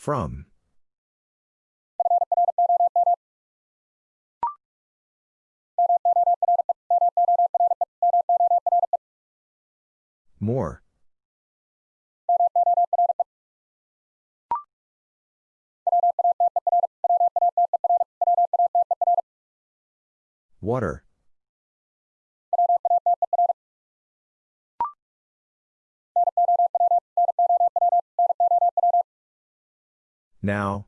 From. More. Water. Now.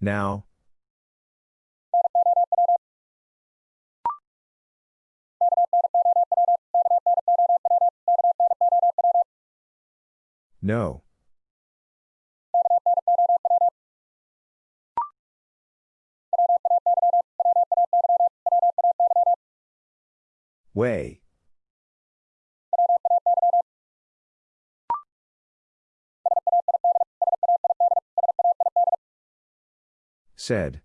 Now. No. Way. Said.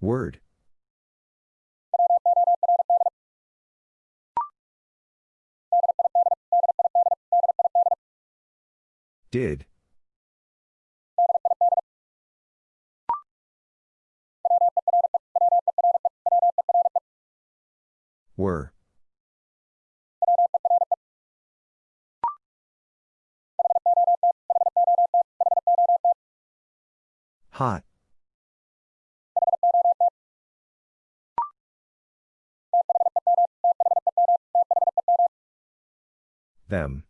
Word. Did. Were. Hot. Them.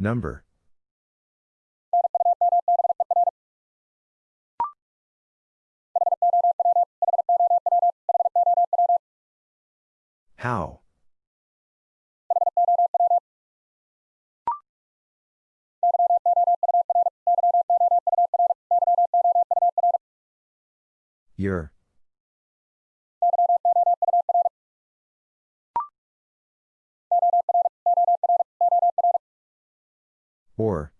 Number. How? Your. Or.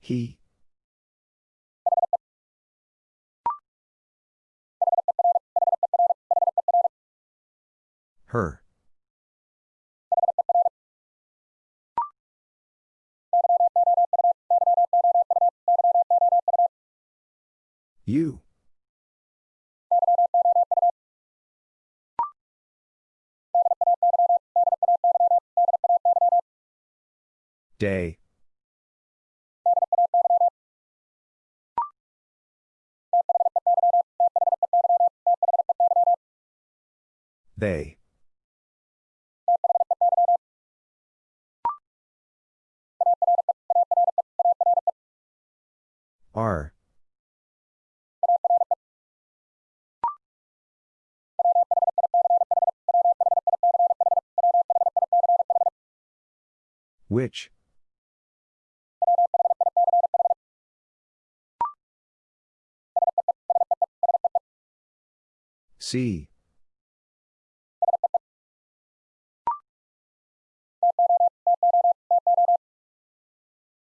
He. Her. You. Day. They. Are. Which? See.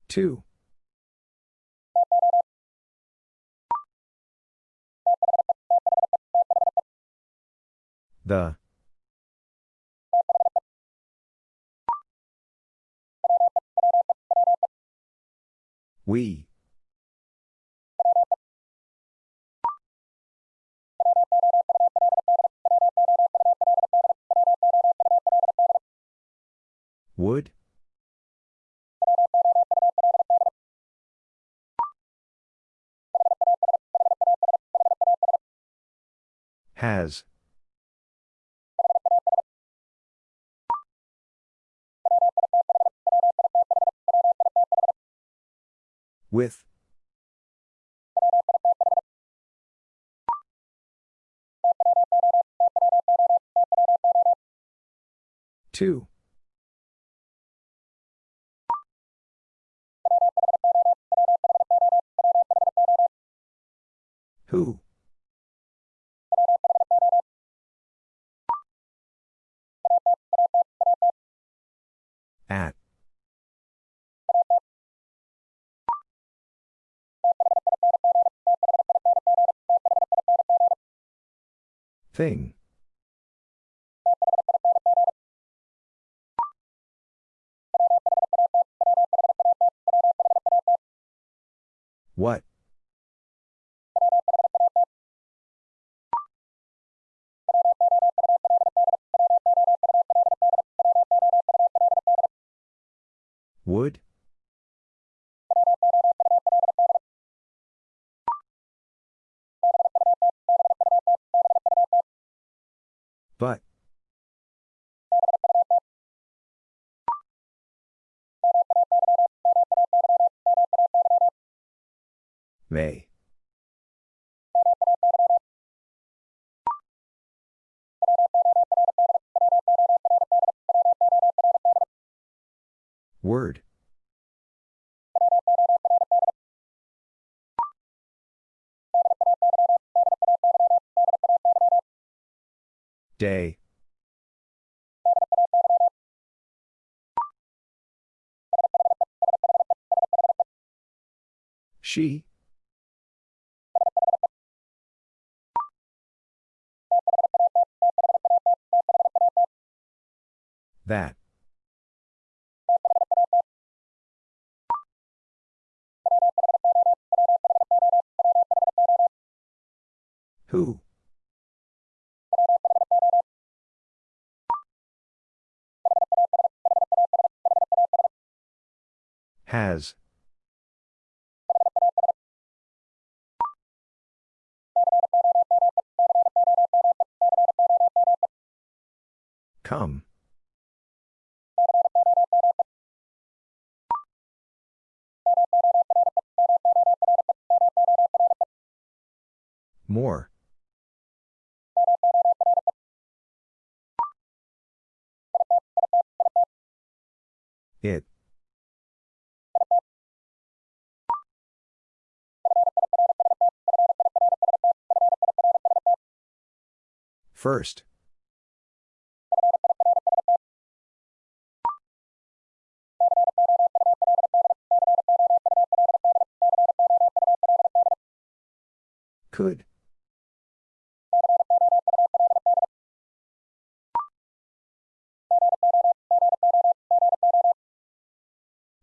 Two. The. We. Would? Has. With. Two. Who? At. Thing. But. May. Word. Day. She. That. Who? Come. More. It. First.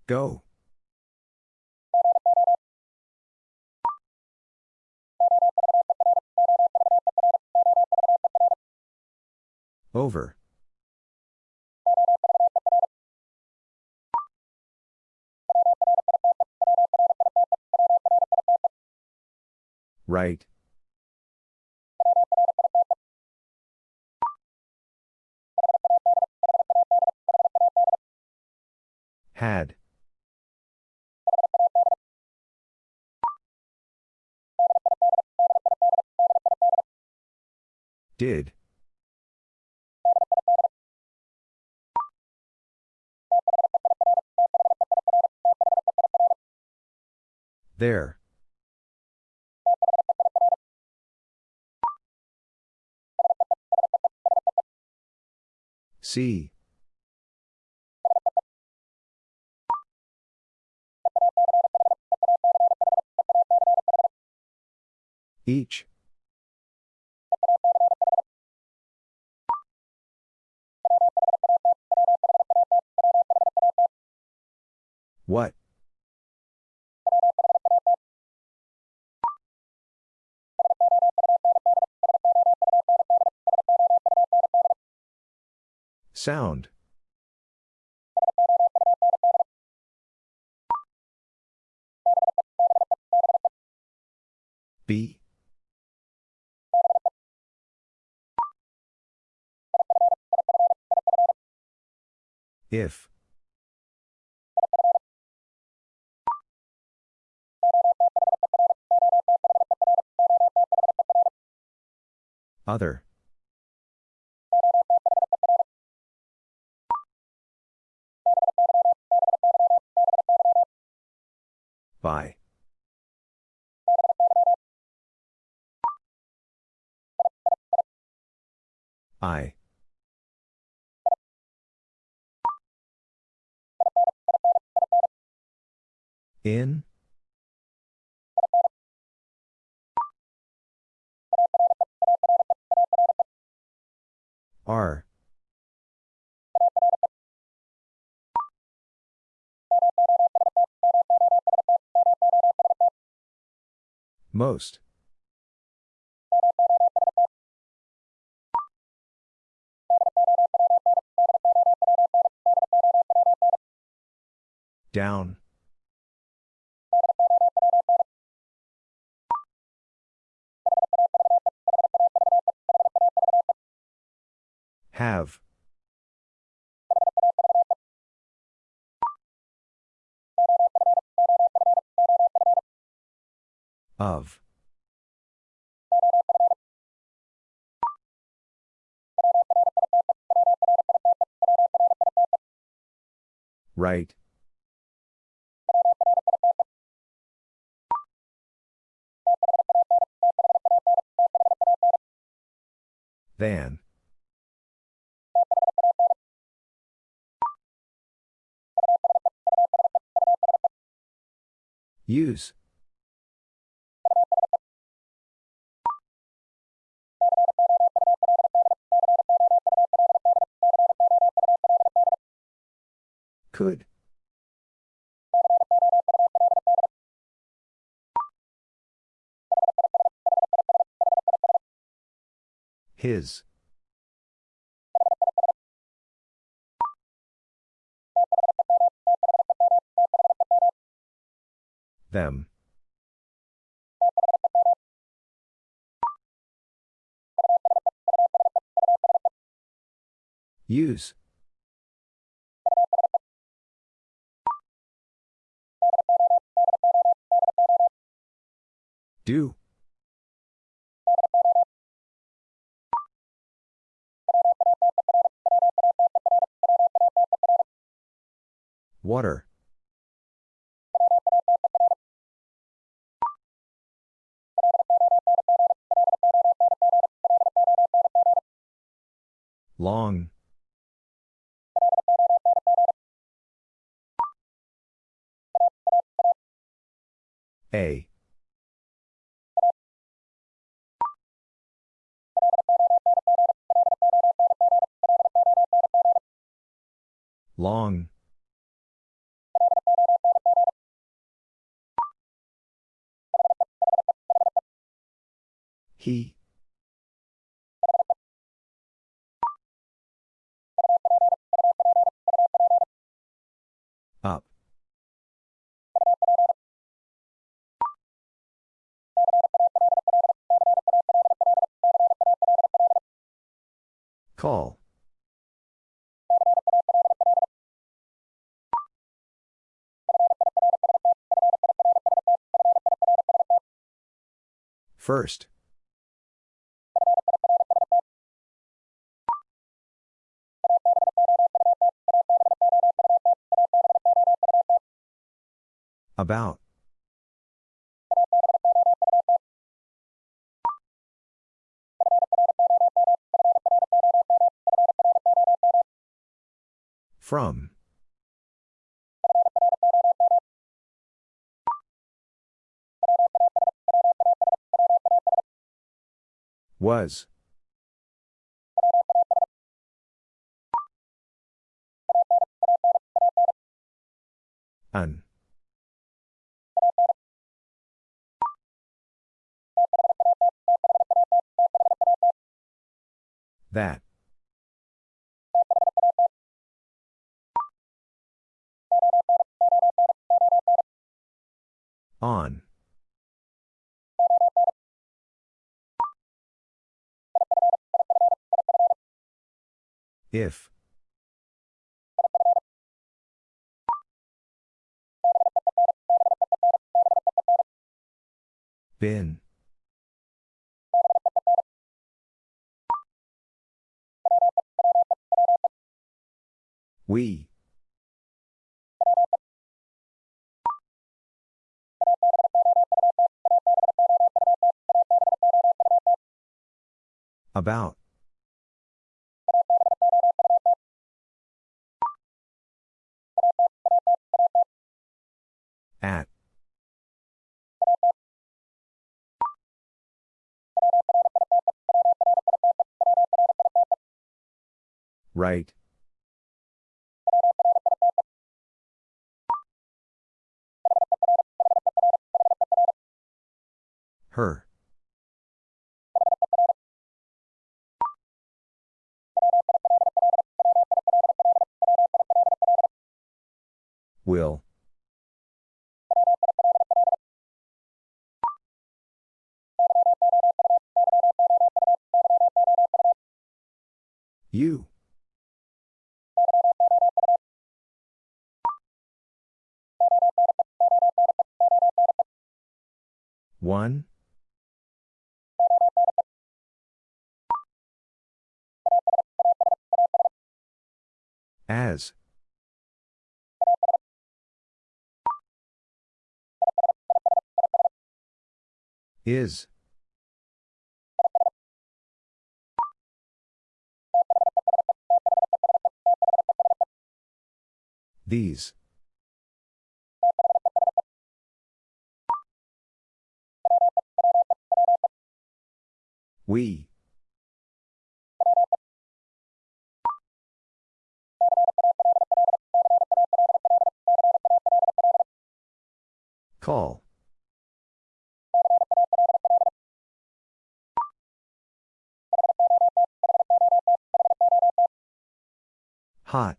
Go. Over. Right. Had. Did. There. See. Each. What? Sound. B. If. Other. By. I. In? Are. Most. Down. Have. Of. Right. Than. Use. Could. His. Them. Use. Do. Water. Long. A. Long. He. Call. First. About. From. Was. An. That. On. If. Been. We. About. At. Right. Her. Will. You. One. As. Is. These. We. Call. Hot.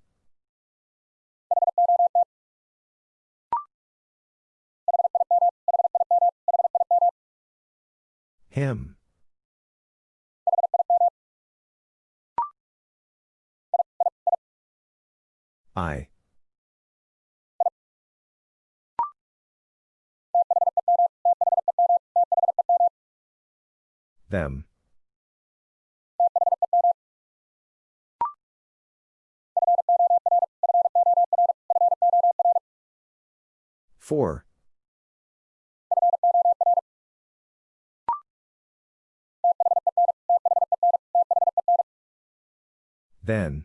Him. I. Them. Four. Then.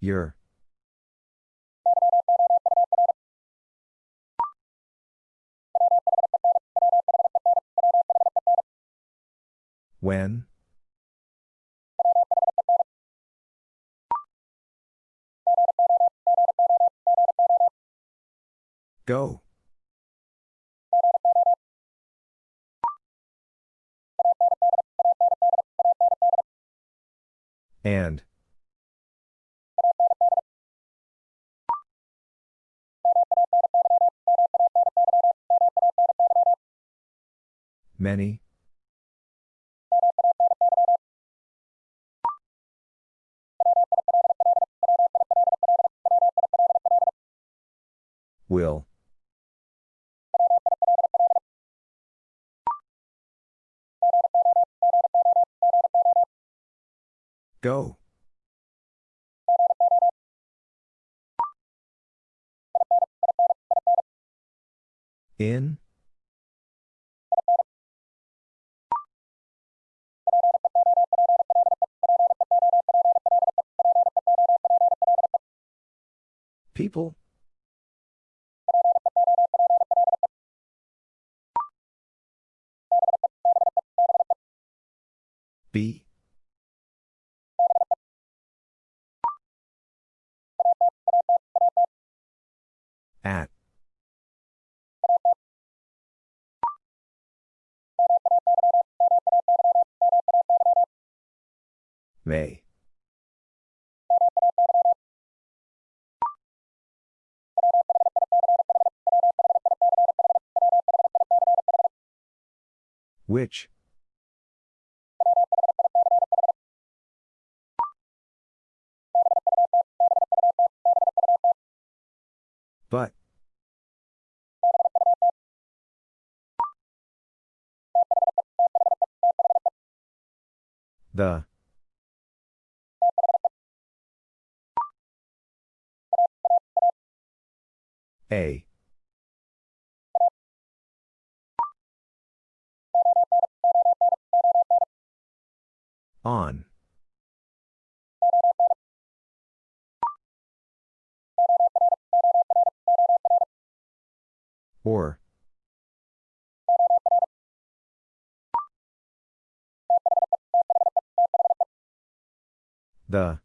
Your. When? Go. And. Many. Will. Go. In? People? B? At. May. Which? But. The. A. On. Or. The.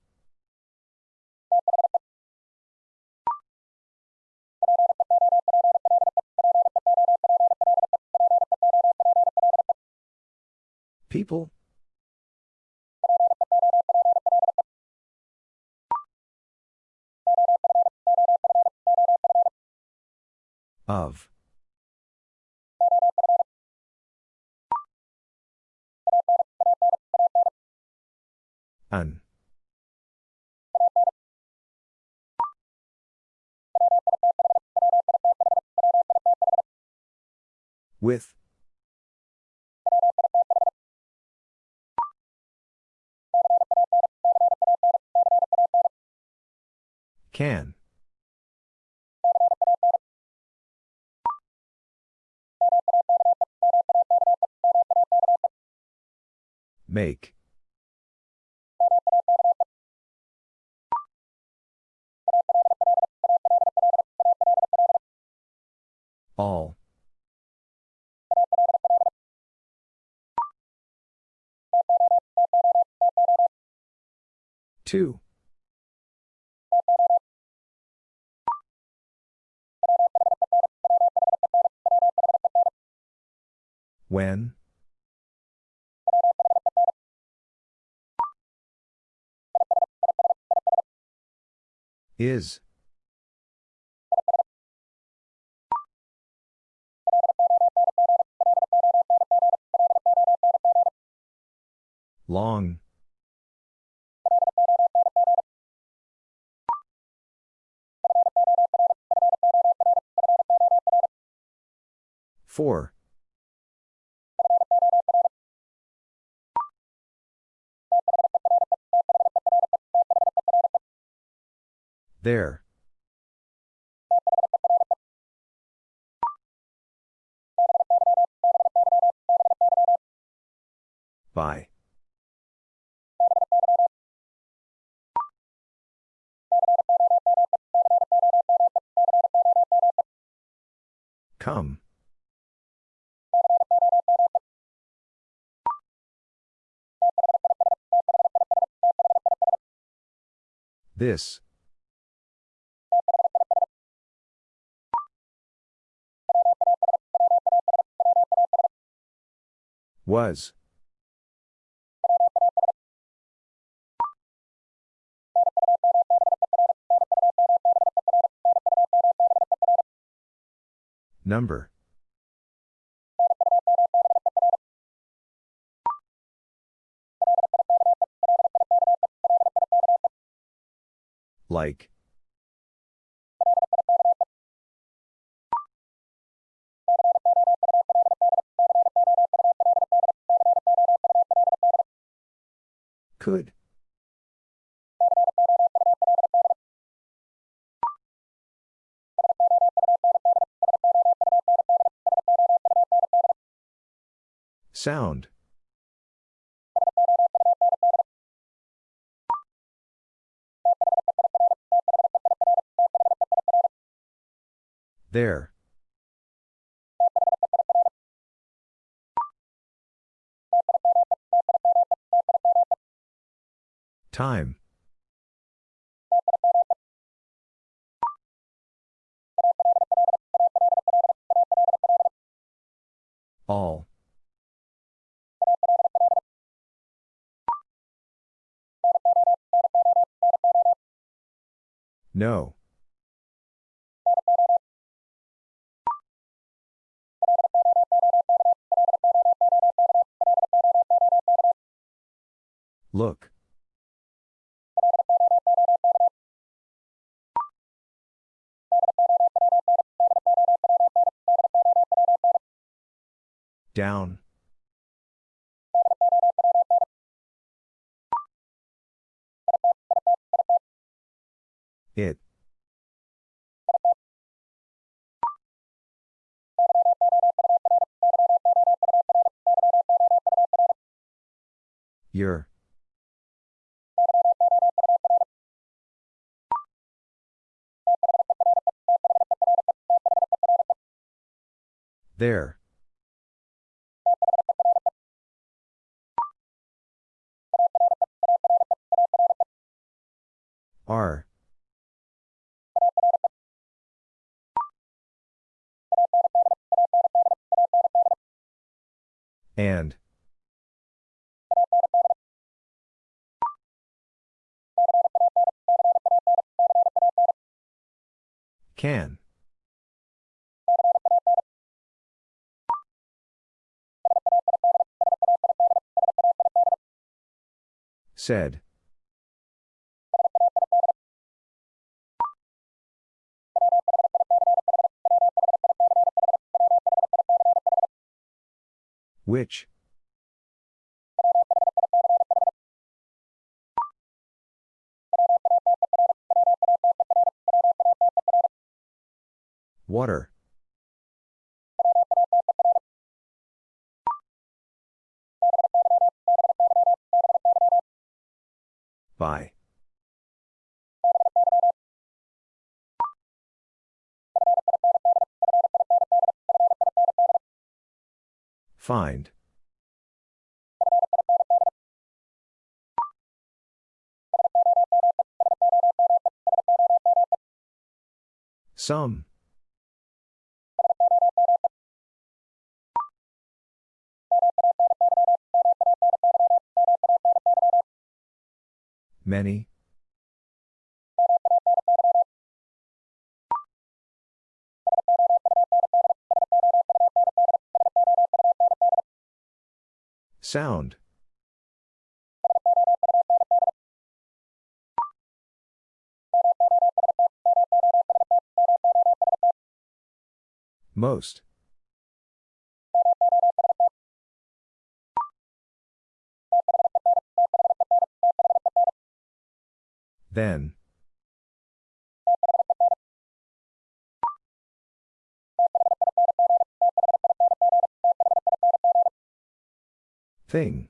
People? Of. An. With. Can. Make. All. Two. When? Is. Long. Four. There. By. Come. This. Was. Number. Like. Could. Sound. There. Time. All. No. Look. Down. It. Your. There. And. Can. Said. Which? Water. By. Find. Some. Many. Sound. Most. Then. Thing.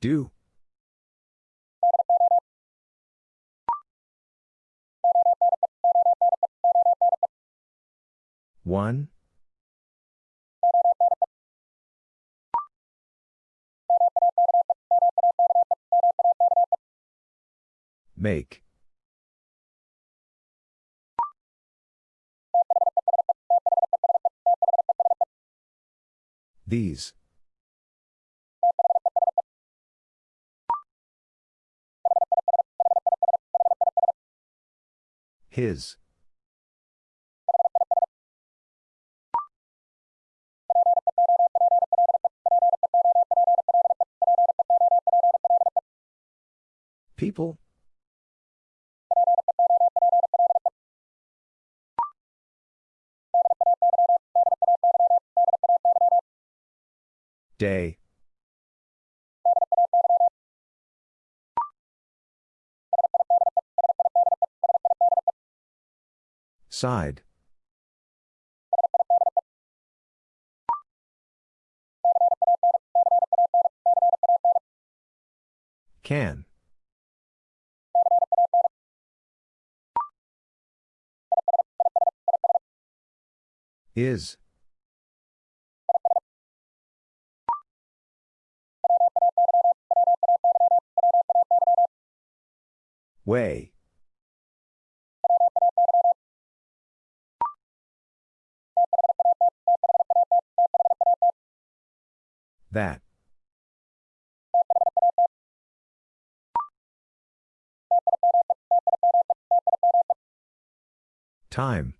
Do. One. Make. These. His. People? Day. Side. Can. Is. Way. That. Time.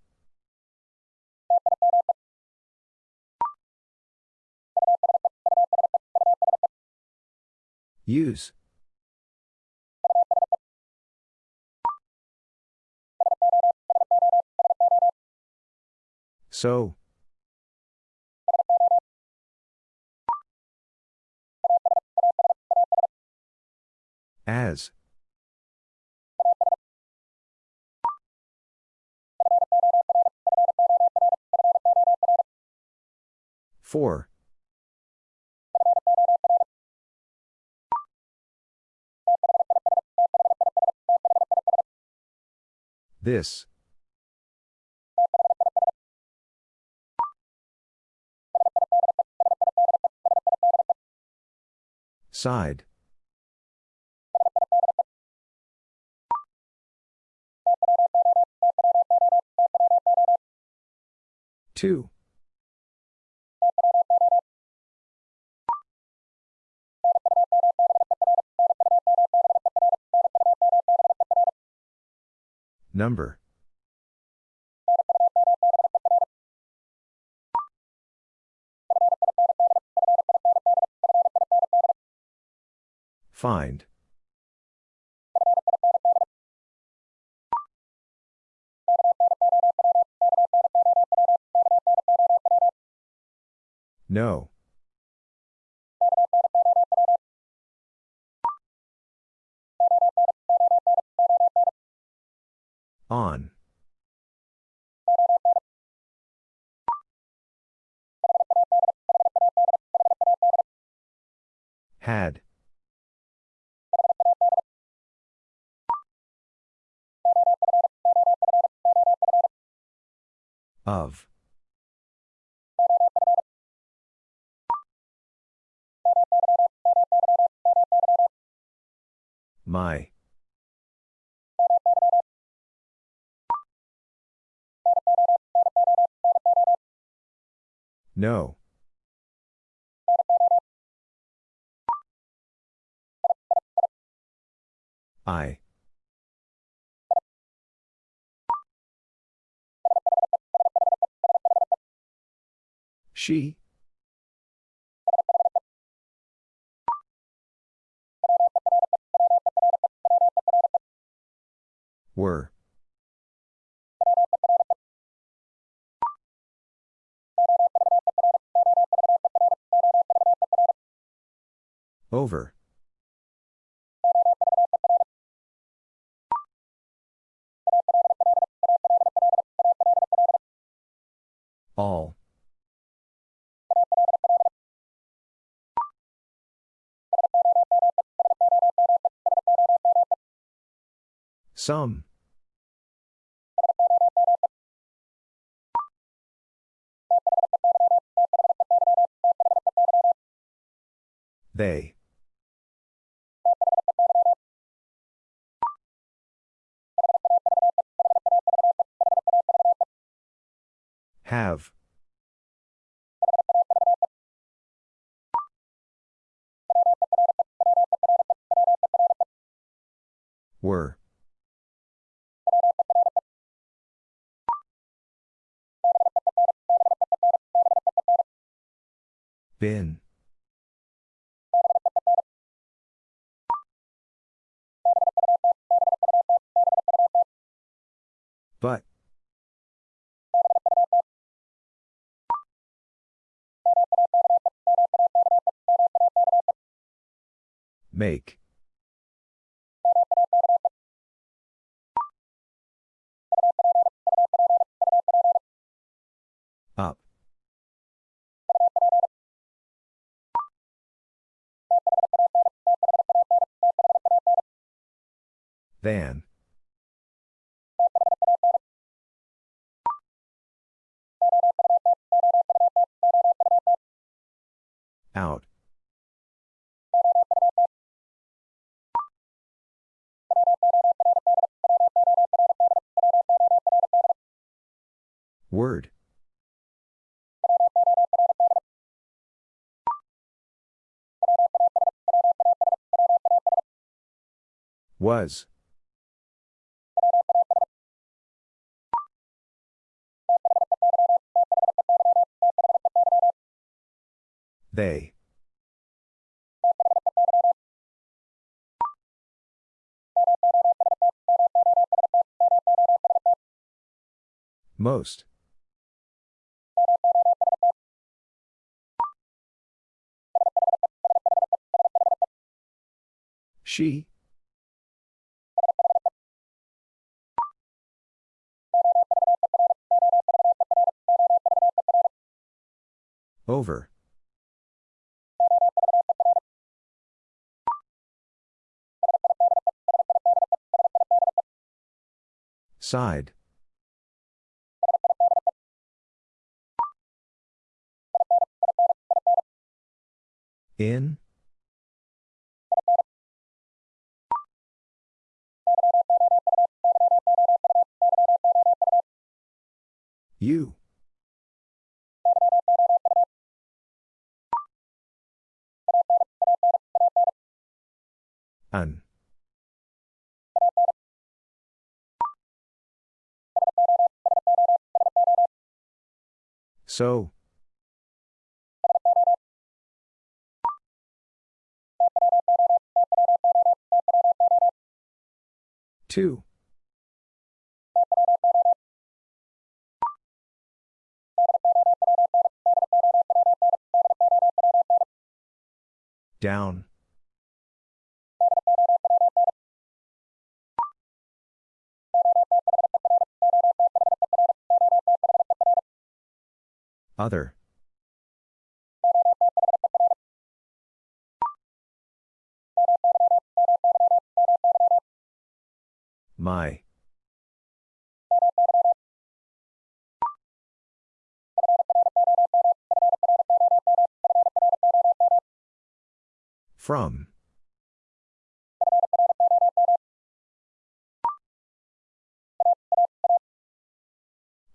Use. So. As. For. This. Side. Two. Number. Find. No. On. Had. Of. My. No. I. She. Were. Over. All. Some. They. Have. Were. Been. But. Make. Up. Than. Out. Word. Was. They. Most. She? Over. Side. In? You. An. So. Two. Down. Other. My. From.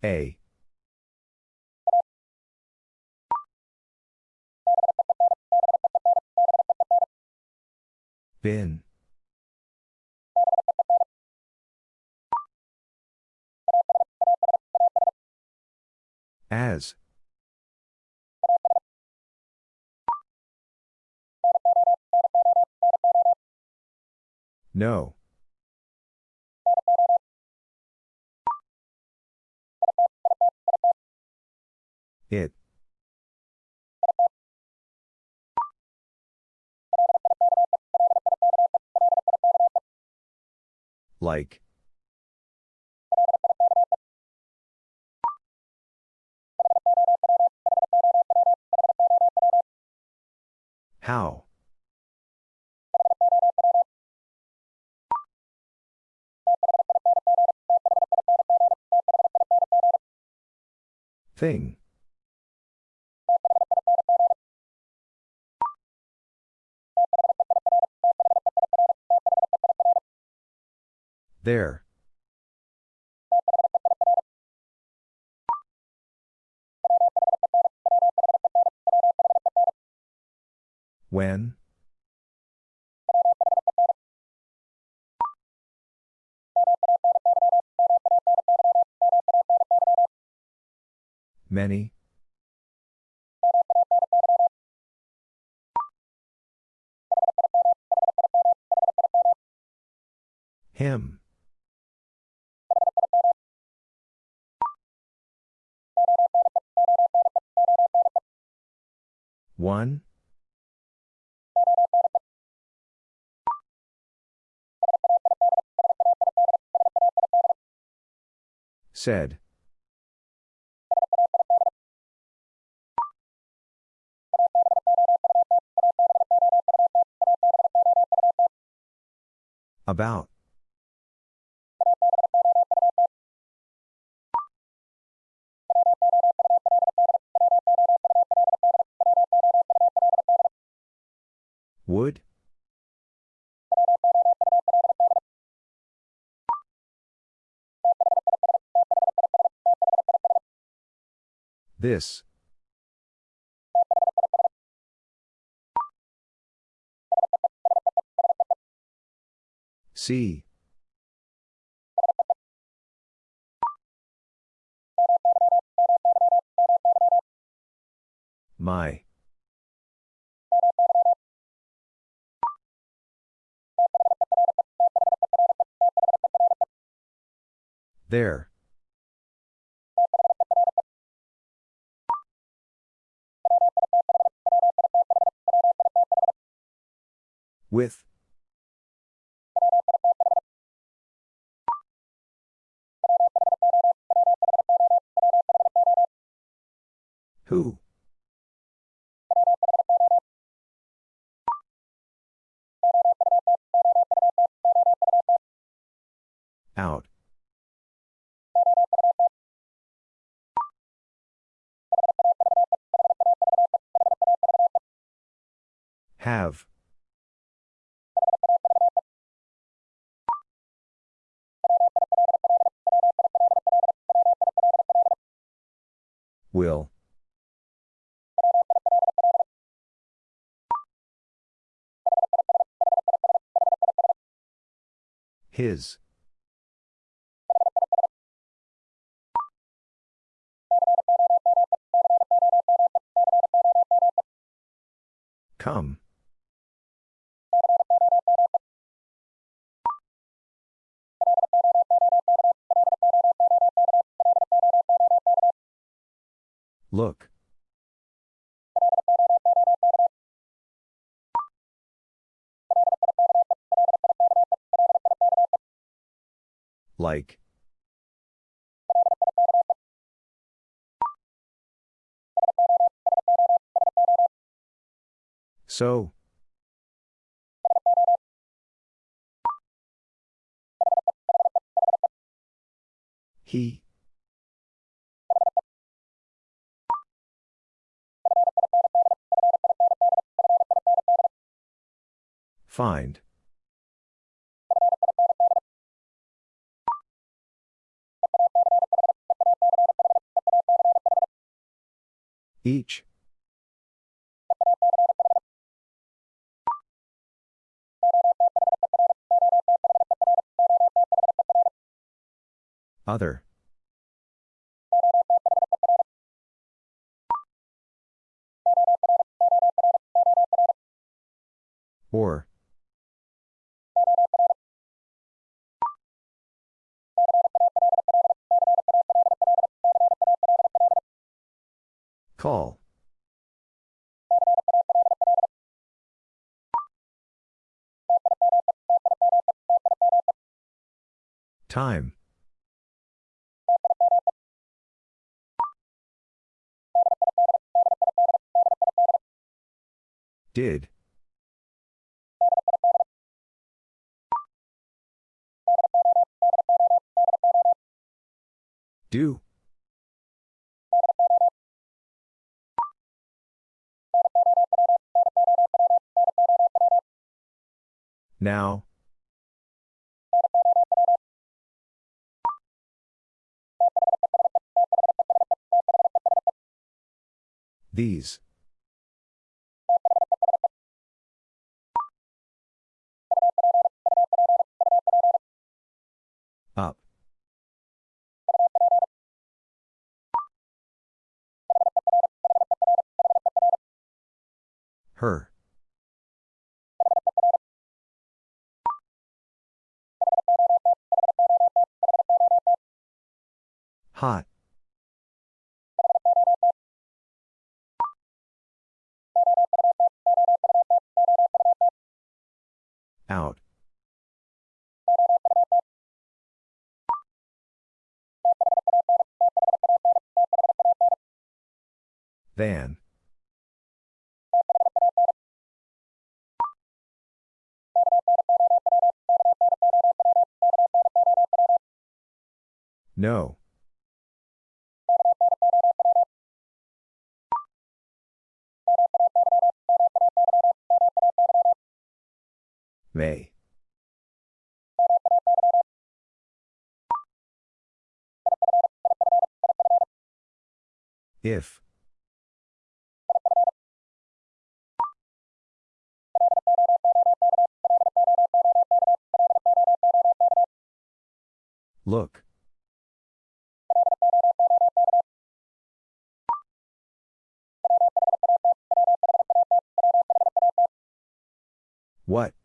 A. Bin. As. No. It. Like. How? Thing. There. When? Many? Him. One? Said. About. This. See. My. There. With. Who? His. Come. Look. Like. So. He. Find. Each. Other. Did. Do. Now. These. Her. Hot. Out. Van. No. May. If. Look. What?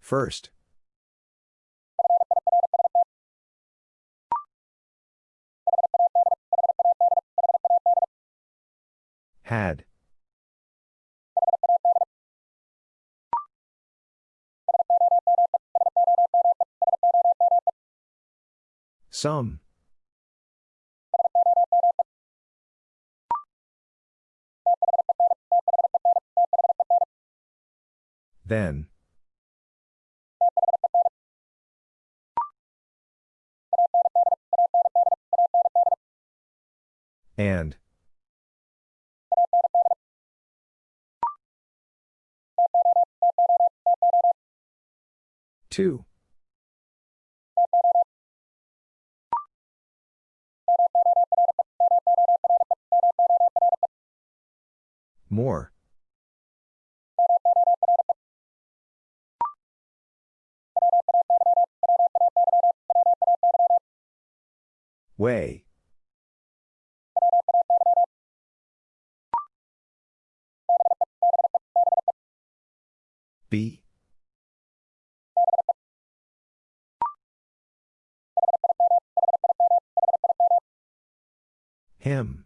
First. Had. Some. Then. And. Two. More. Way. B. Him.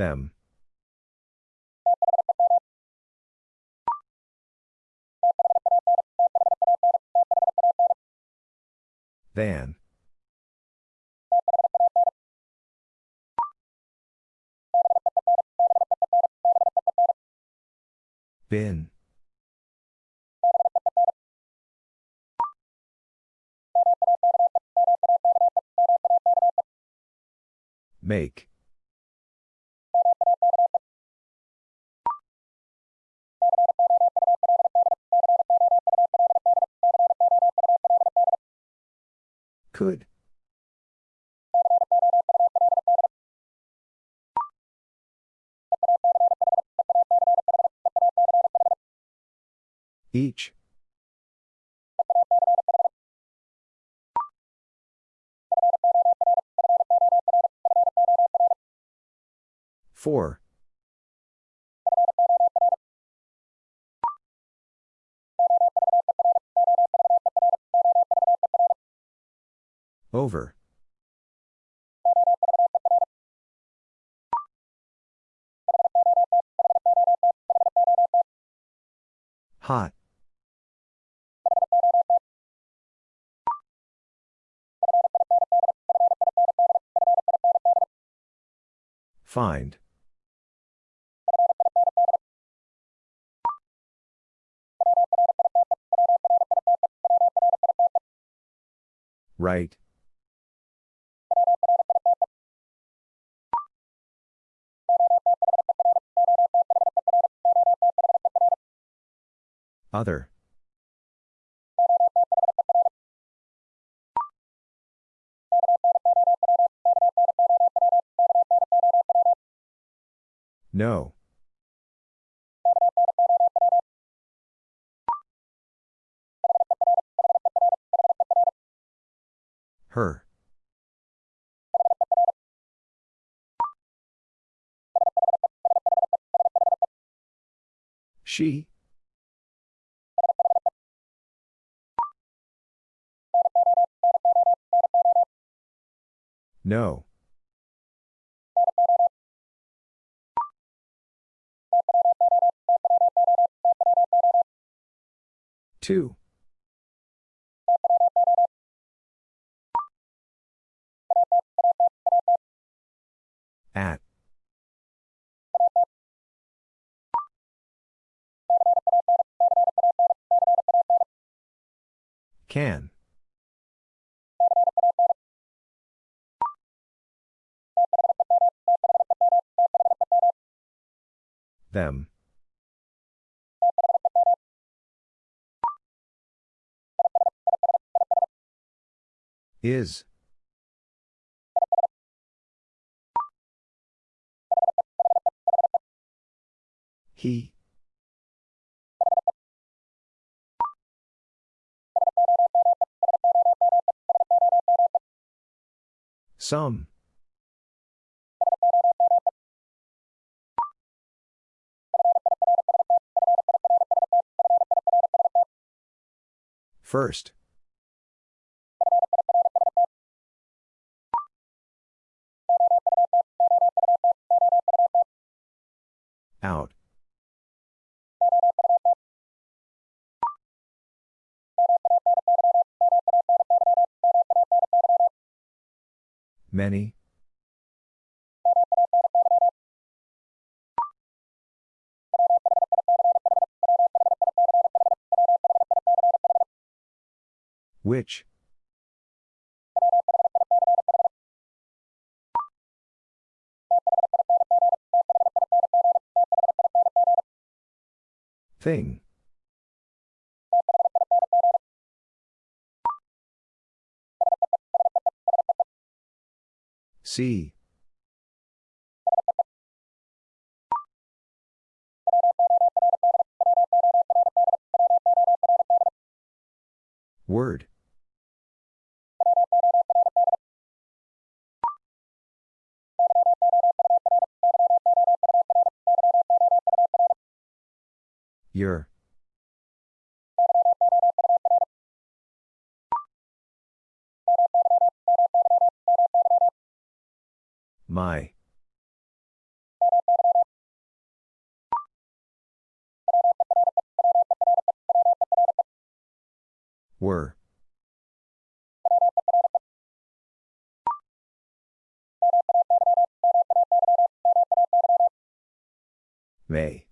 Them. Than. Bin. Make. Could. Each. Four. Over. Hot. Find. Right. Other. No. Her. She. No. Two. At. Can. Them. Is. He. Some. First Out. Many. Which? Thing. See. Word. Your. My. Were. May.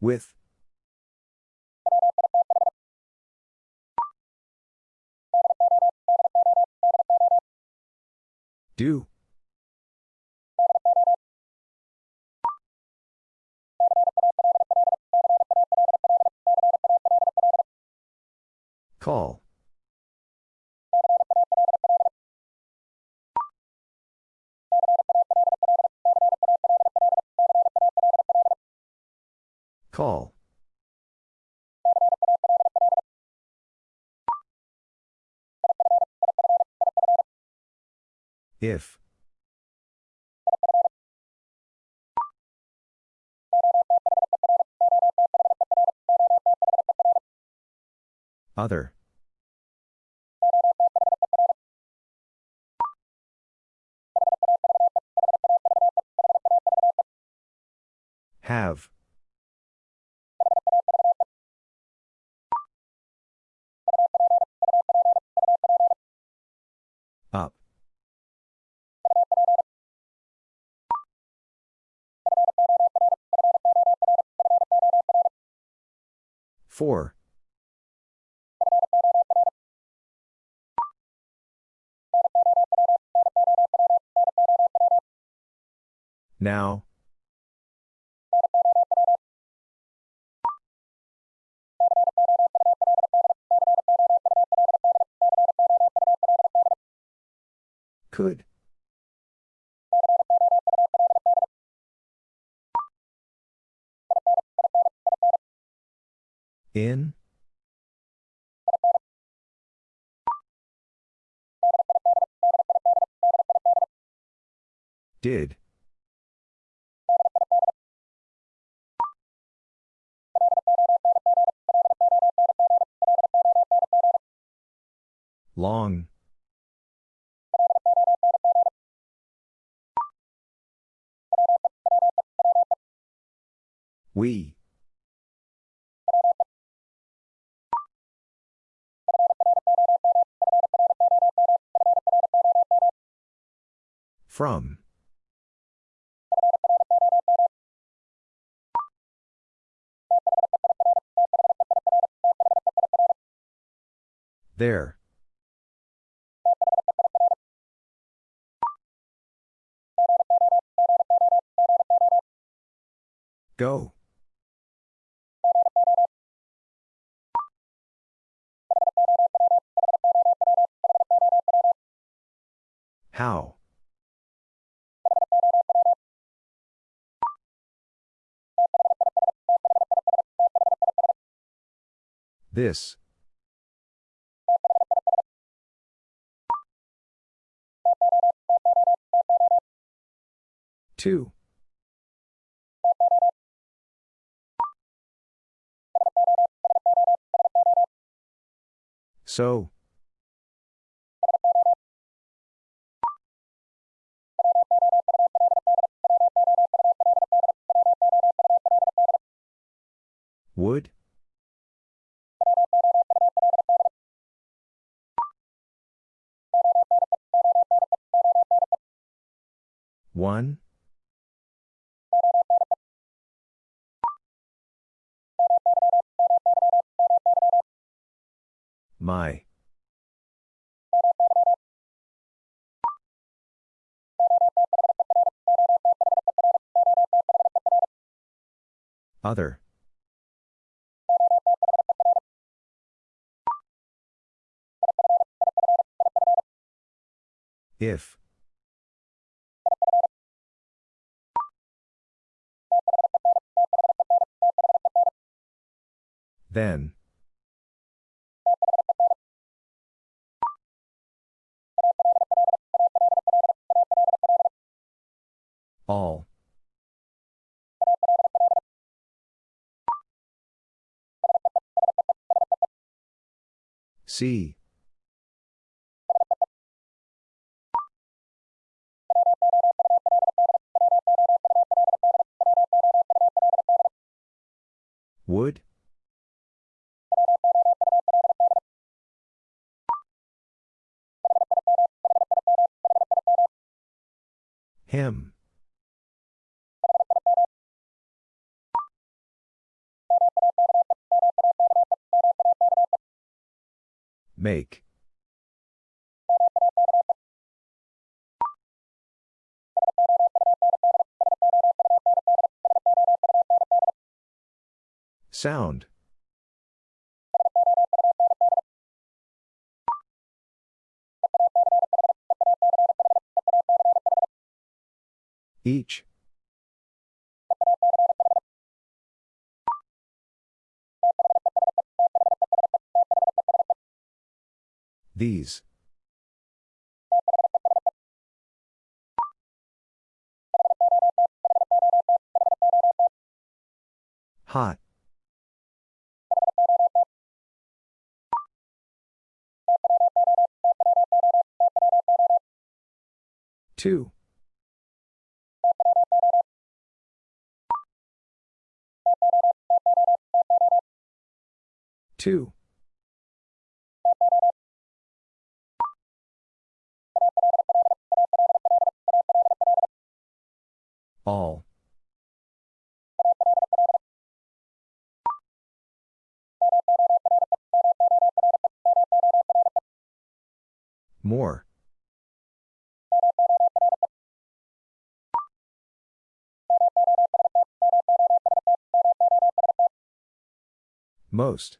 With. Do. Call. Call. If. Other. 4. 4. Now. Could. In? Did. Long. We. From. There. Go. How? This. Two. So. Would? One? My. Other. If. Then. All. See. Would? Him. Make. Sound. Each. These. Hot. Two. Two. All. More. Most.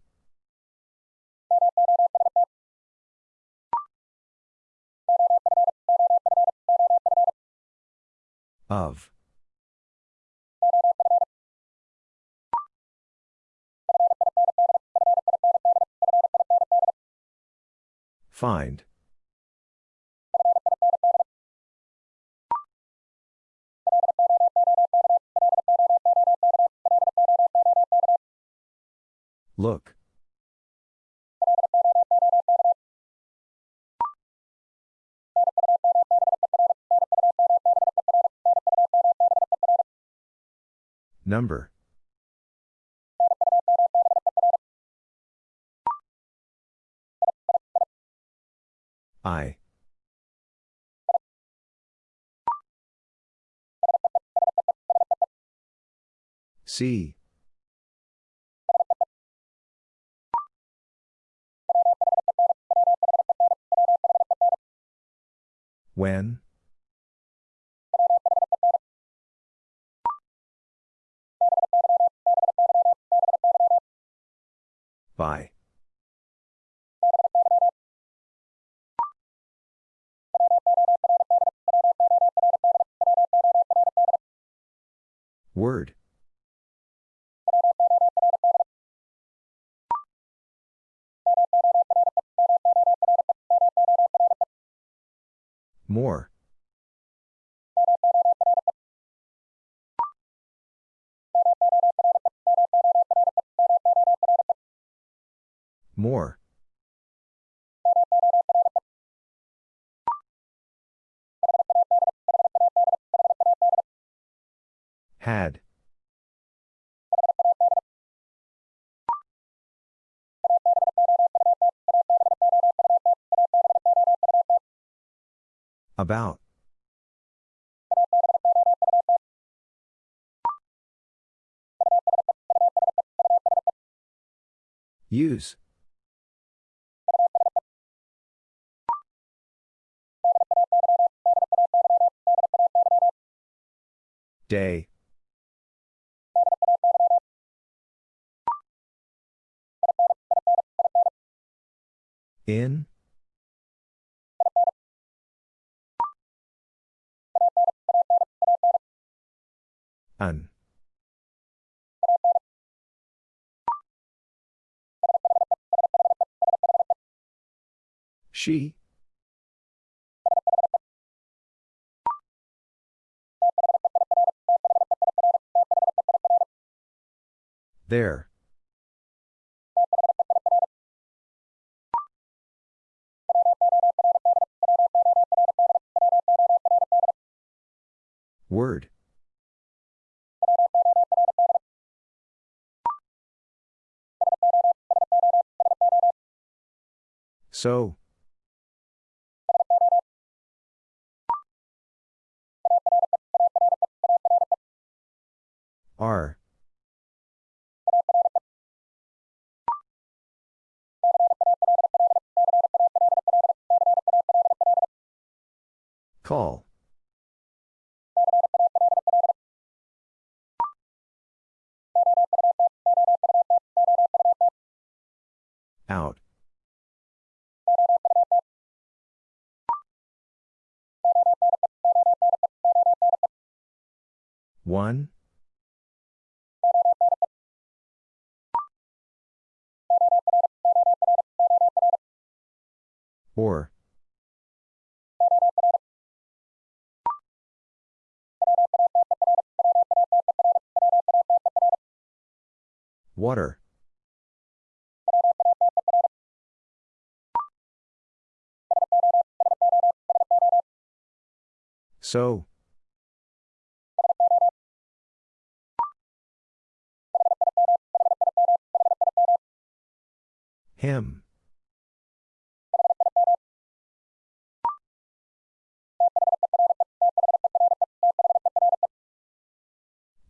Of. Find. Look. Number. I. See. When? By. Word. More. More. Had. About. Use. Day. In? An. She? There. Word. So. Are. Or. Water. So. Him.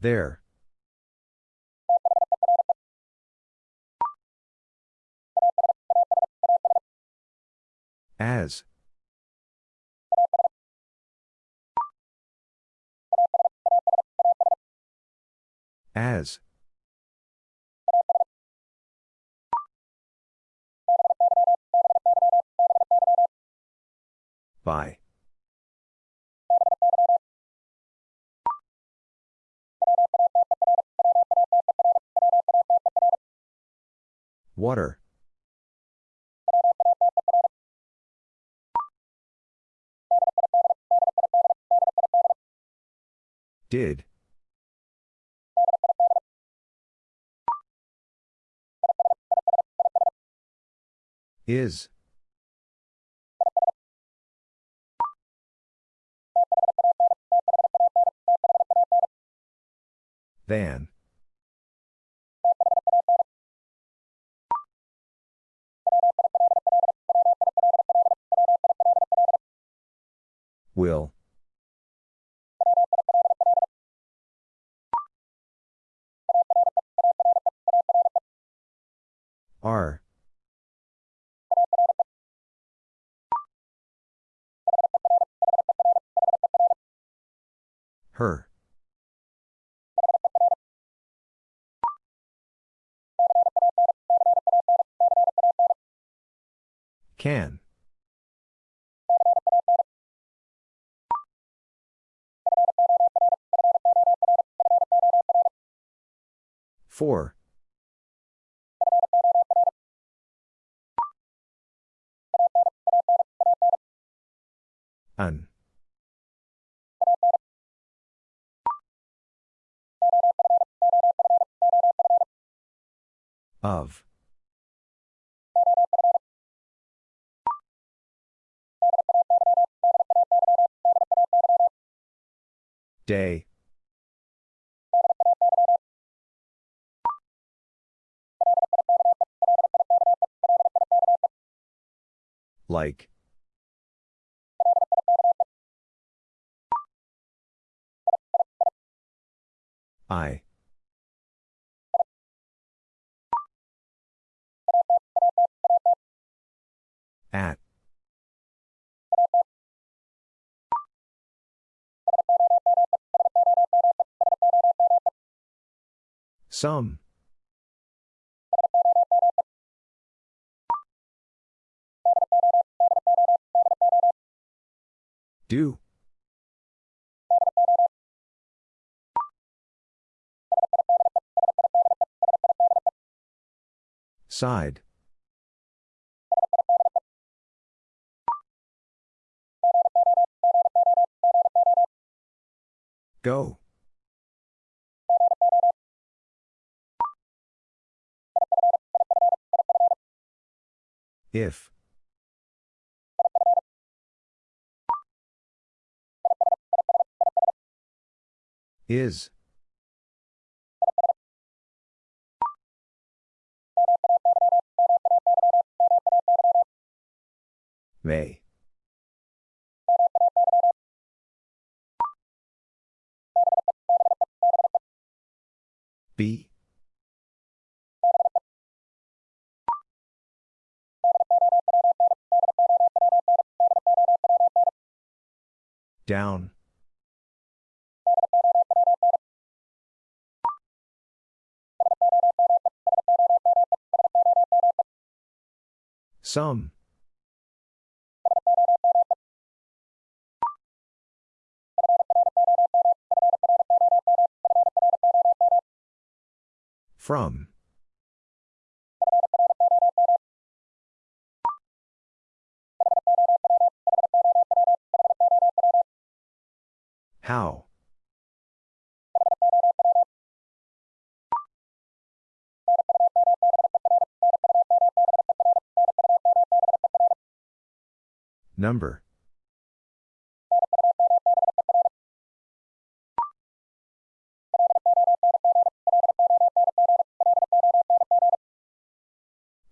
There. As. As. By. Water. Did. Is. Than. Will. R. Her. Can. Four. An. Of. Day. Like. I. At. Some. Do. Side. Go. If. Is. May. Be. Down. Some. From. How? Number.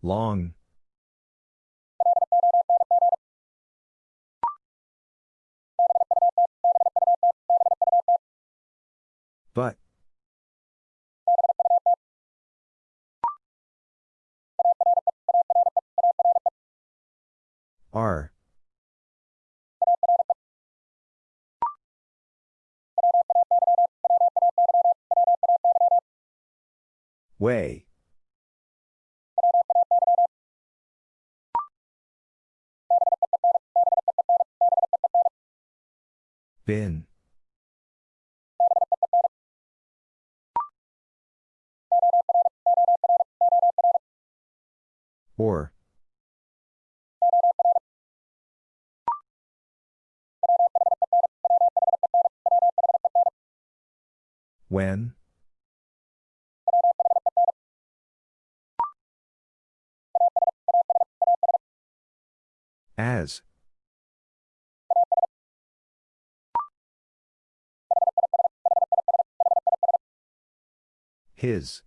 Long. Way. Bin. Or. When? As. His.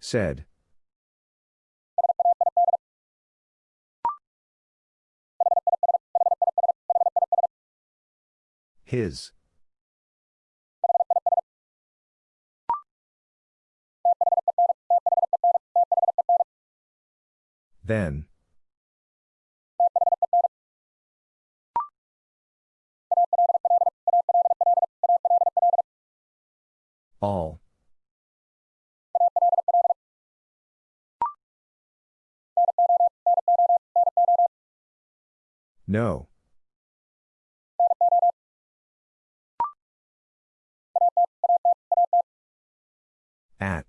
Said. His. Then. All. No. At.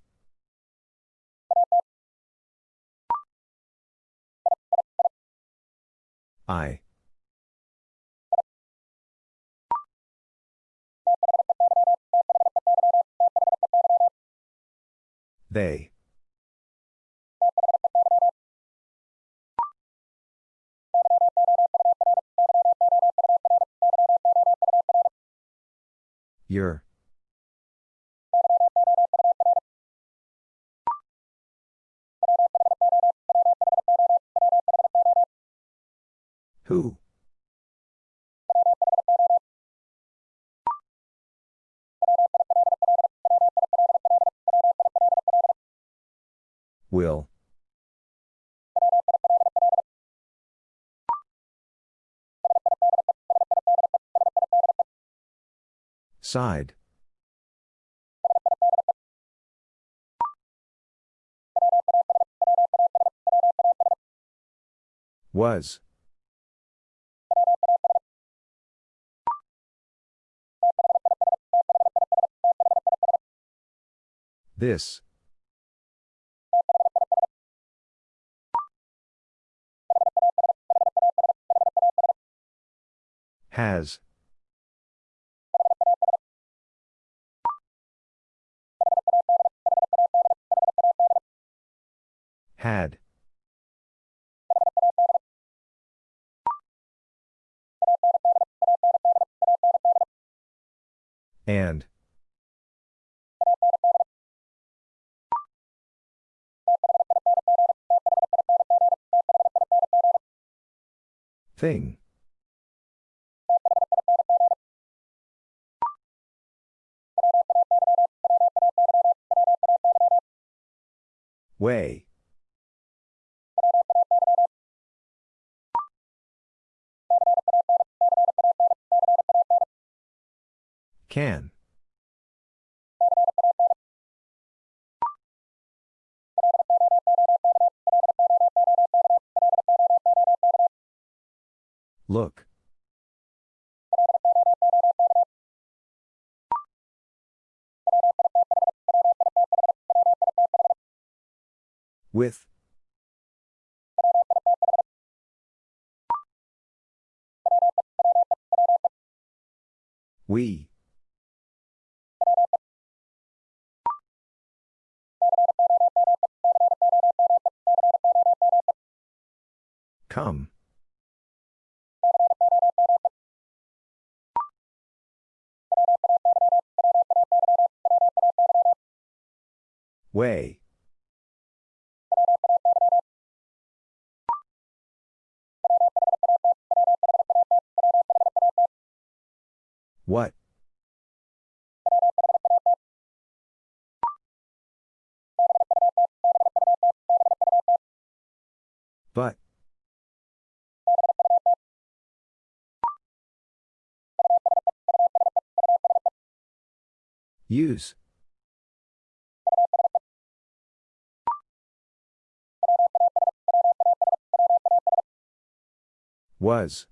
I. They. Your. Who? Will. Side. Was. This. Has. Had. And. Thing. Way. Can. Look. With. We. Come. Way. What? But. Use. Was.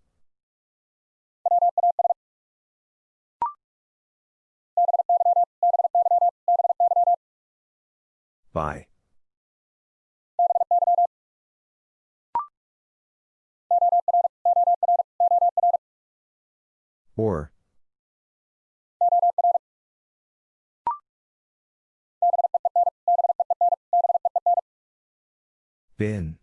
By. Or. Bin.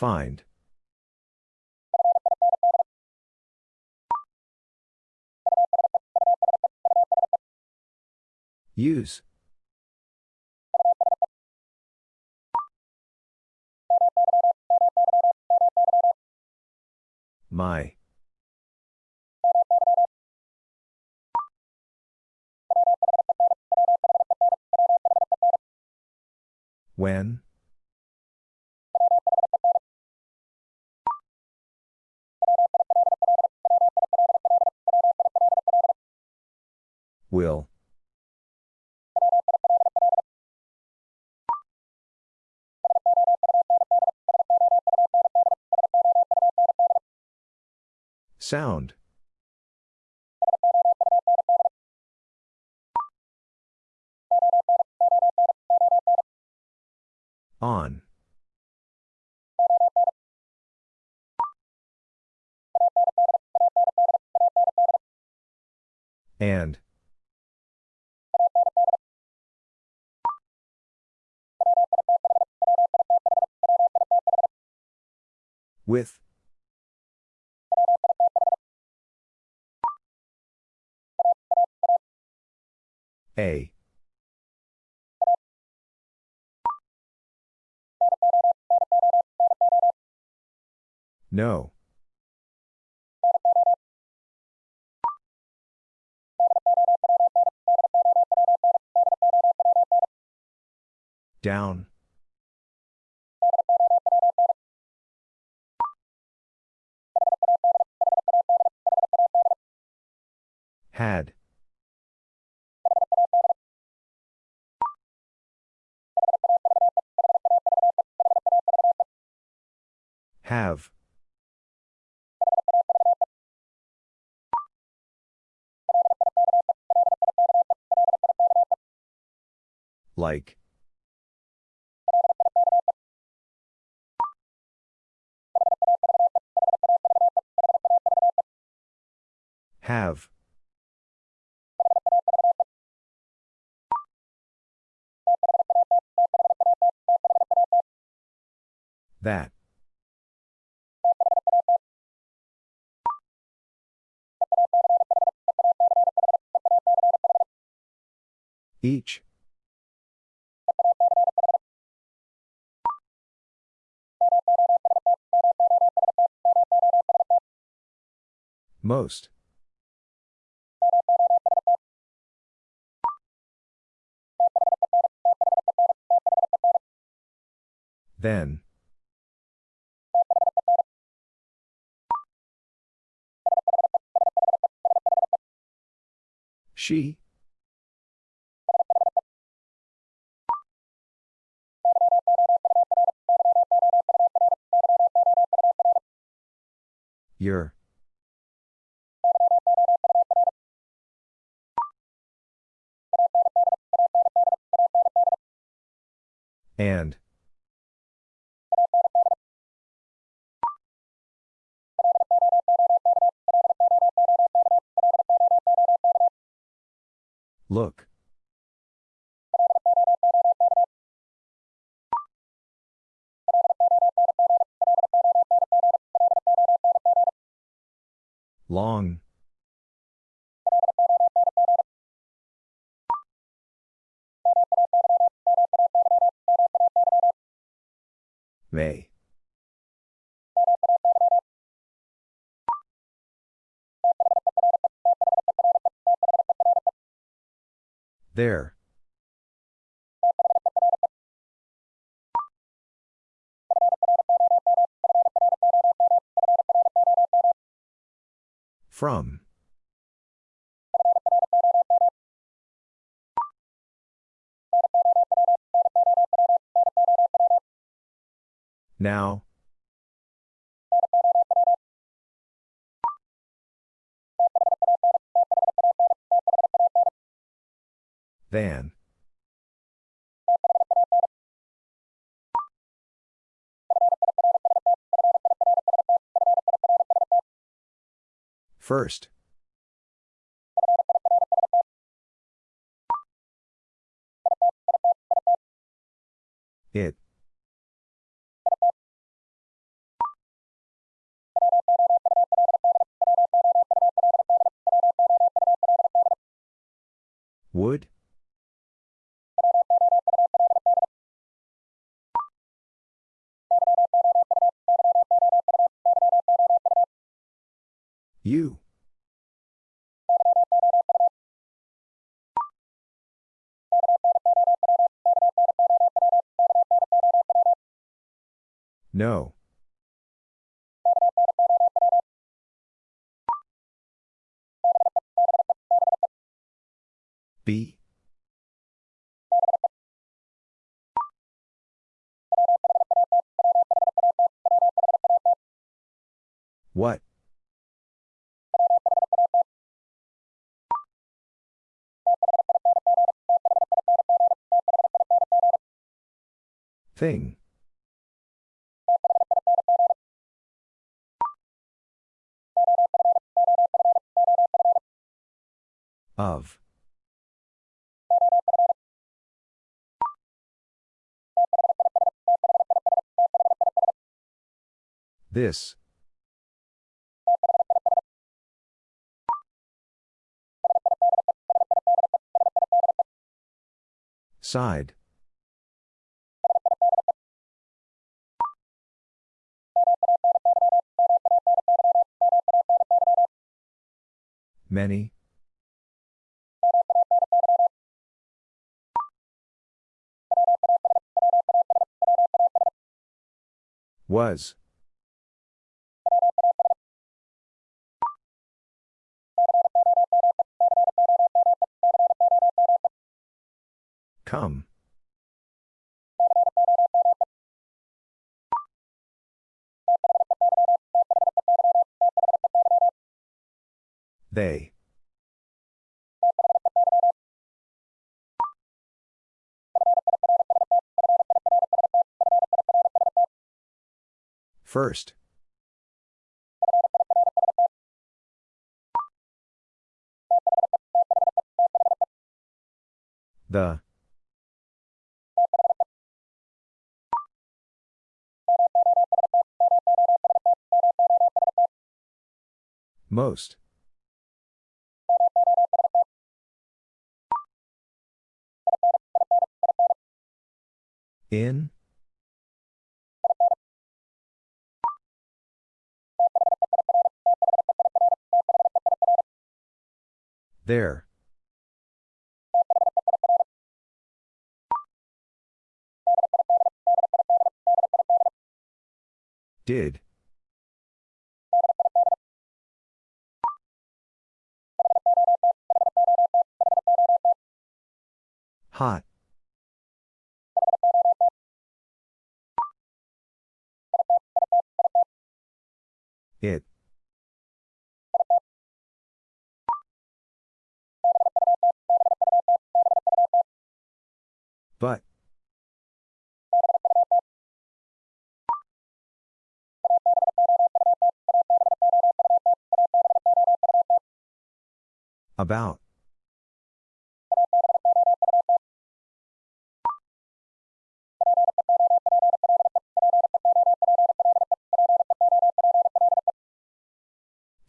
Find. Use. My. When? Will. Sound. On. And. With. A. No. Down. Had. Have. Like. Have. That. Each. Most. Then. She. Your. And. Look. There. From. Than. First. It. Would? You. No. B. Thing. Of. This. Side. Many. Was. Come. They. First. The. Most. In? There. Did. Hot. It. But. About.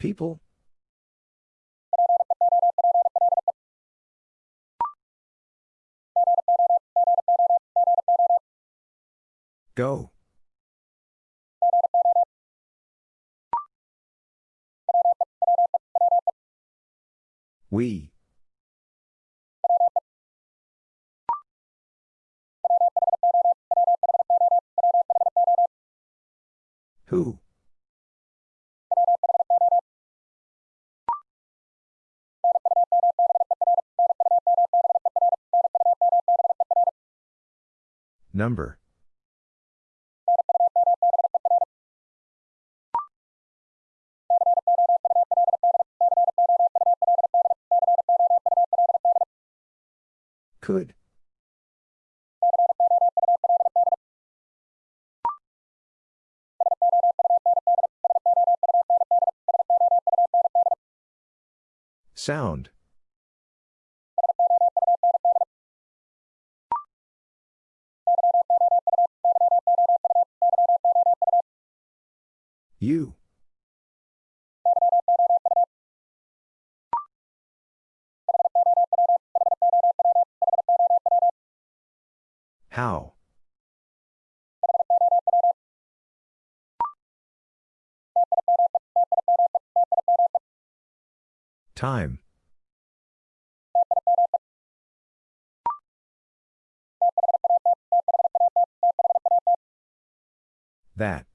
People? Go. We. Who? Number. Could. Sound. You. How? Time. That.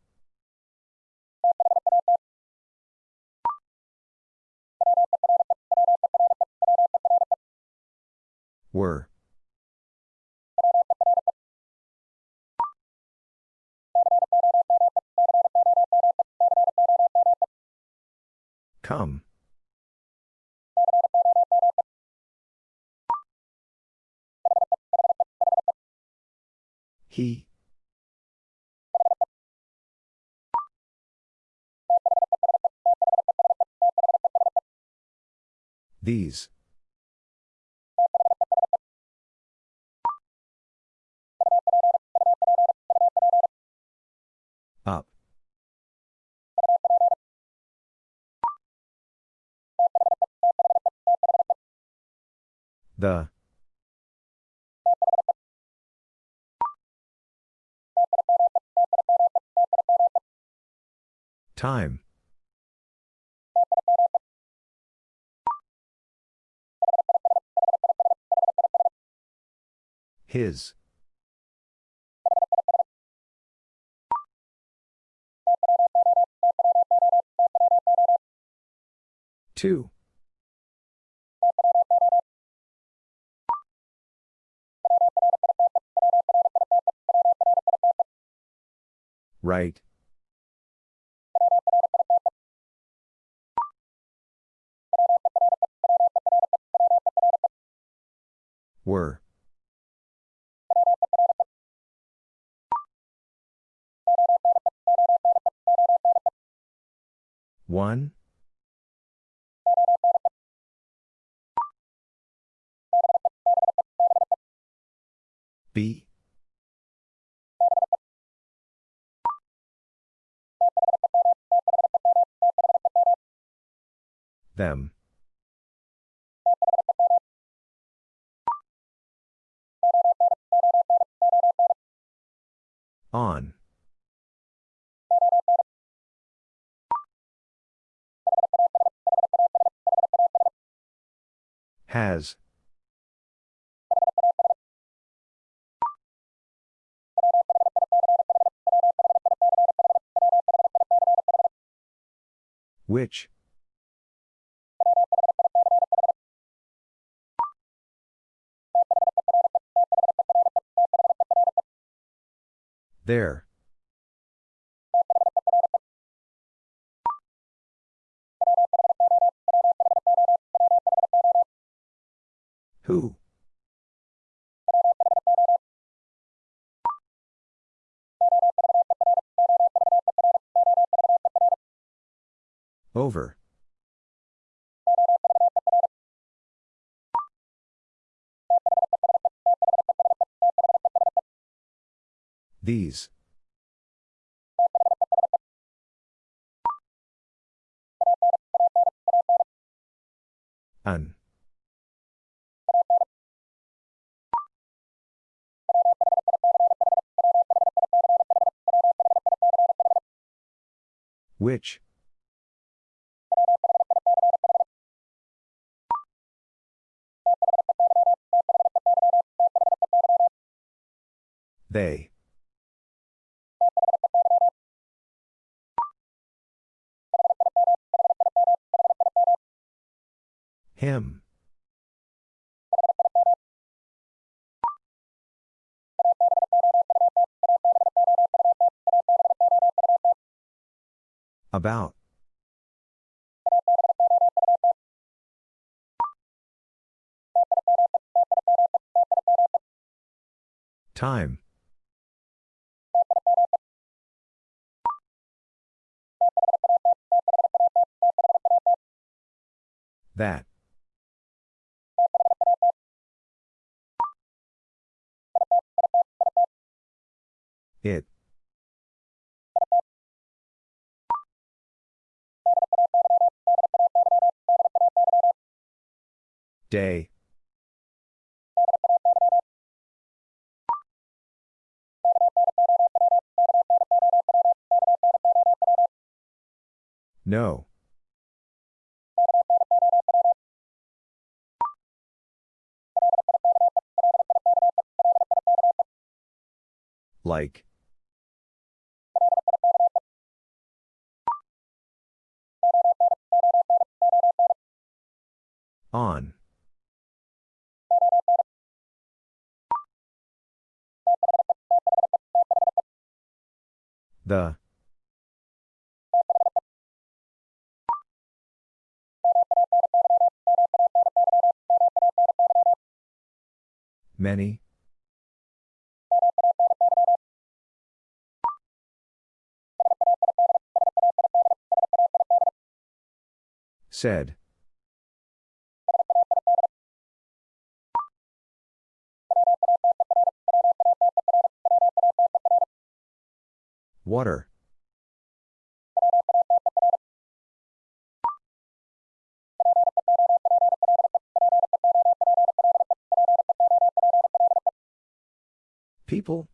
Were. Come. He. These. The Time. His. Two. Right. Were. One. B. Them. On. Has. Which? There. Who? Over. These. An. Which? They. Him. About. Time. That. It. Day. No. Like. On. The. Many. Said. Water. People?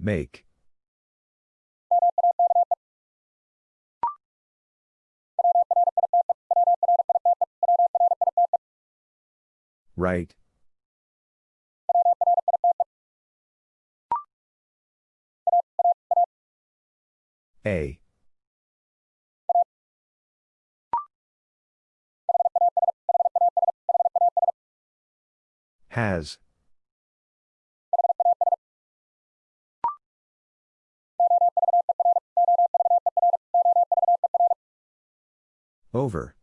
Make. Right. A. Has. Over.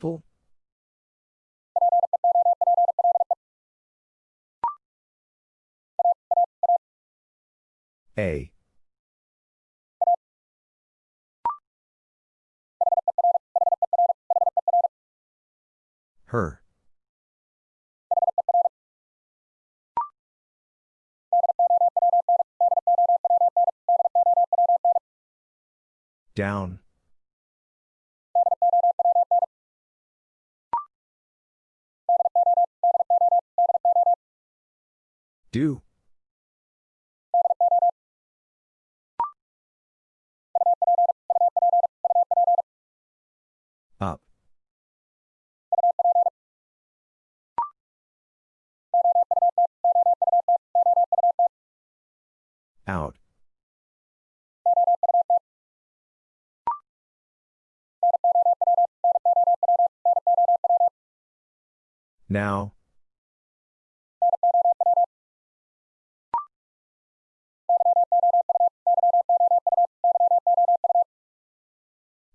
People? A. Her. Down. Do. Up. Out. Now.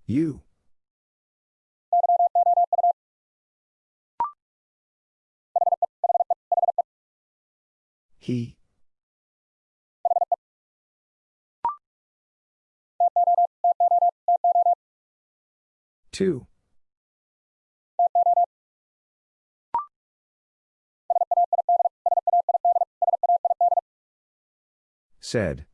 You. He. Two. Said.